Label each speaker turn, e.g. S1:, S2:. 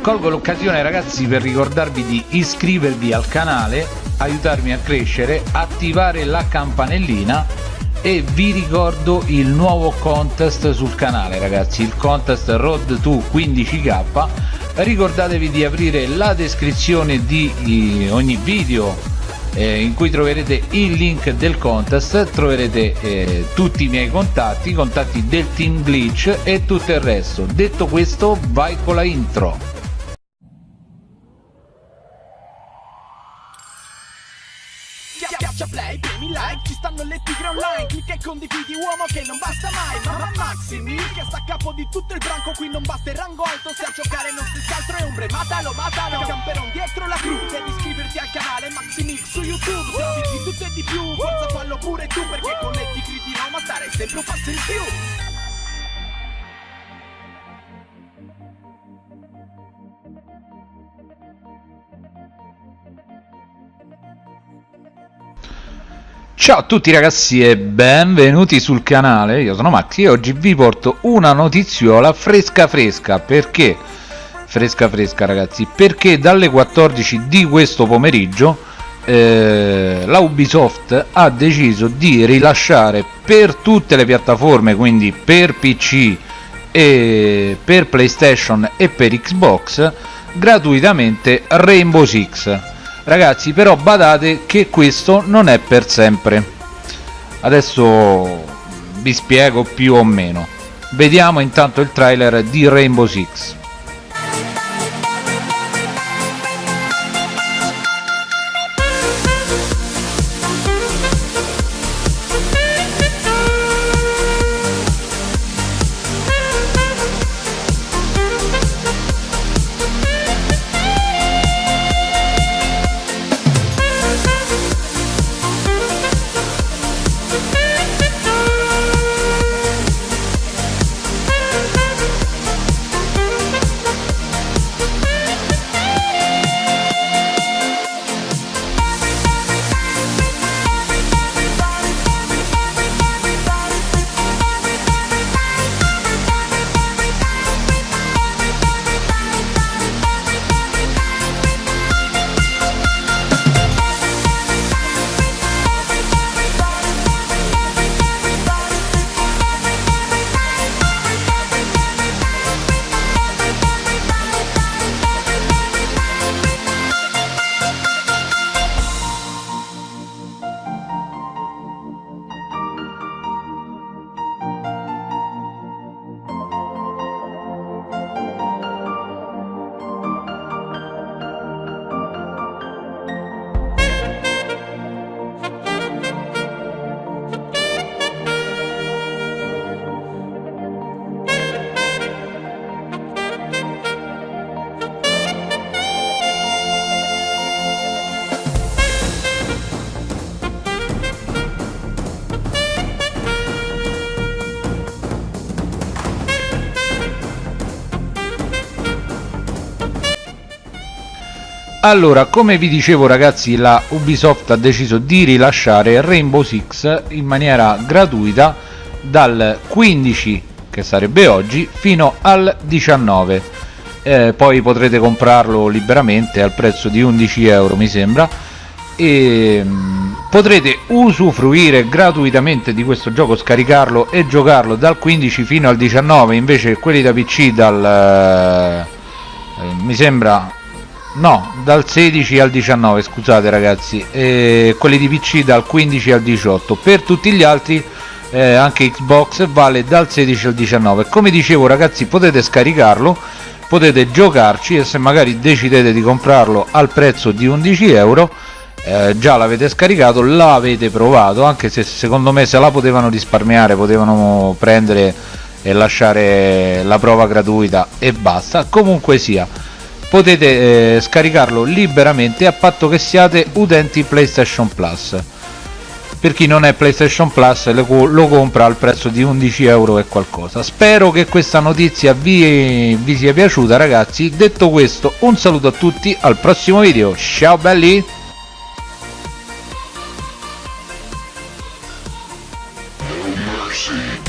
S1: colgo l'occasione ragazzi per ricordarvi di iscrivervi al canale aiutarmi a crescere attivare la campanellina e vi ricordo il nuovo contest sul canale ragazzi il contest road to 15k ricordatevi di aprire la descrizione di ogni video eh, in cui troverete il link del contest troverete eh, tutti i miei contatti contatti del team glitch e tutto il resto. Detto questo vai con la intro
S2: stanno le tigre online. Clicca e condividi uomo che non basta mai. Mamma Maximi che sta a capo di tutto il branco. Qui non basta il rango alto se a giocare non stessi altro è ombre. Matalo, matalo, camperon dietro la cru Devi iscriverti al canale Maximil su YouTube. Se di tutto e di più, forza fallo pure tu Perché con le tigri di Roma stare sempre un passo in più
S1: Ciao a tutti ragazzi e benvenuti sul canale, io sono Maxi e oggi vi porto una notiziola fresca fresca. Perché? Fresca fresca ragazzi. Perché dalle 14 di questo pomeriggio eh, la Ubisoft ha deciso di rilasciare per tutte le piattaforme quindi per PC e per PlayStation e per Xbox gratuitamente Rainbow Six ragazzi però badate che questo non è per sempre. Adesso vi spiego più o meno. Vediamo intanto il trailer di Rainbow Six allora come vi dicevo ragazzi la Ubisoft ha deciso di rilasciare Rainbow Six in maniera gratuita dal 15 che sarebbe oggi fino al 19 eh, poi potrete comprarlo liberamente al prezzo di 11 euro mi sembra. E mh, mm, potrete usufruire gratuitamente di questo gioco scaricarlo e giocarlo dal 15 fino al 19 invece quelli da pc dal eh, mi sembra no dal 16 al 19 scusate ragazzi e quelli di pc dal 15 al 18 per tutti gli altri eh, anche xbox vale dal 16 al 19 come dicevo ragazzi potete scaricarlo potete giocarci e se magari decidete di comprarlo al prezzo di 11 euro eh, già l'avete scaricato l'avete provato anche se secondo me se la potevano risparmiare potevano prendere e lasciare la prova gratuita e basta. Comunque sia potete eh, scaricarlo liberamente a patto che siate utenti PlayStation Plus. Per chi non è PlayStation Plus lo, compra al prezzo di 11 euro e qualcosa. Spero che questa notizia vi, vi sia piaciuta ragazzi. Detto questo un saluto a tutti al prossimo video. Ciao belli! mercy.